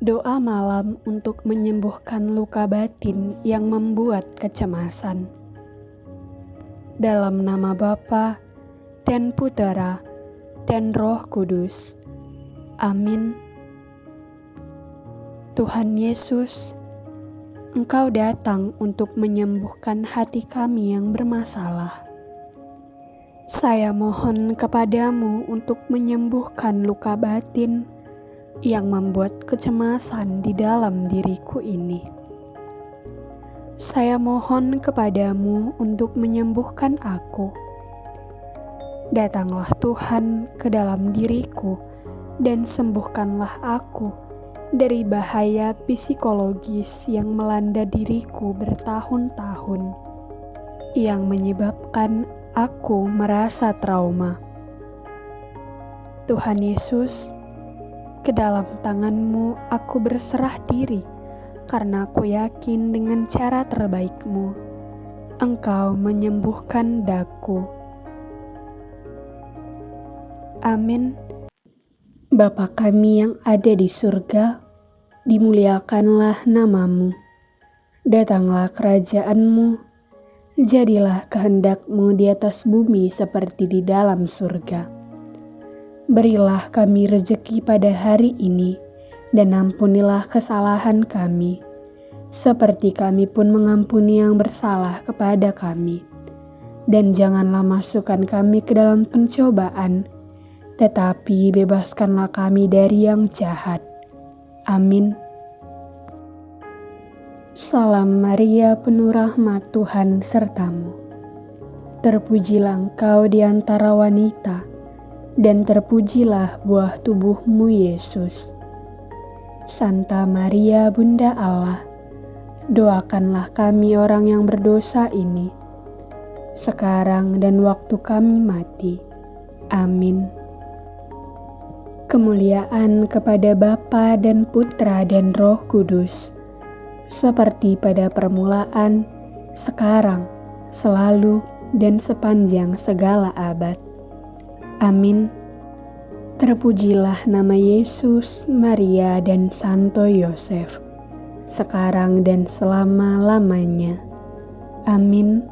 Doa malam untuk menyembuhkan luka batin yang membuat kecemasan. Dalam nama Bapa dan Putera dan Roh Kudus. Amin. Tuhan Yesus, Engkau datang untuk menyembuhkan hati kami yang bermasalah. Saya mohon kepadamu untuk menyembuhkan luka batin yang membuat kecemasan di dalam diriku ini. Saya mohon kepadamu untuk menyembuhkan aku. Datanglah Tuhan ke dalam diriku dan sembuhkanlah aku dari bahaya psikologis yang melanda diriku bertahun-tahun, yang menyebabkan aku merasa trauma. Tuhan Yesus, ke dalam tanganmu aku berserah diri, karena aku yakin dengan cara terbaikmu, engkau menyembuhkan daku. Amin. Bapa kami yang ada di surga, dimuliakanlah namamu. Datanglah kerajaanmu, jadilah kehendakmu di atas bumi seperti di dalam surga. Berilah kami rejeki pada hari ini, dan ampunilah kesalahan kami, seperti kami pun mengampuni yang bersalah kepada kami. Dan janganlah masukkan kami ke dalam pencobaan, tetapi bebaskanlah kami dari yang jahat. Amin. Salam Maria, penuh rahmat Tuhan sertamu. Terpujilah engkau di antara wanita dan terpujilah buah tubuhmu Yesus. Santa Maria Bunda Allah, doakanlah kami orang yang berdosa ini, sekarang dan waktu kami mati. Amin. Kemuliaan kepada Bapa dan Putra dan Roh Kudus, seperti pada permulaan, sekarang, selalu, dan sepanjang segala abad. Amin. Terpujilah nama Yesus, Maria, dan Santo Yosef, sekarang dan selama-lamanya. Amin.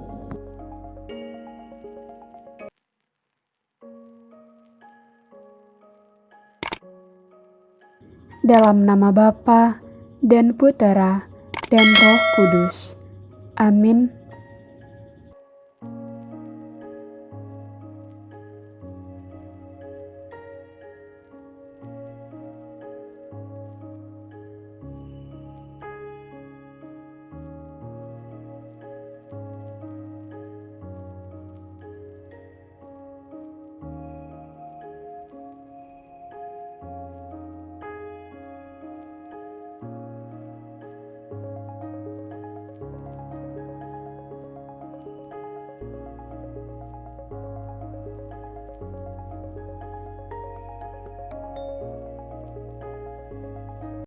Dalam nama Bapa dan Putera dan Roh Kudus. Amin.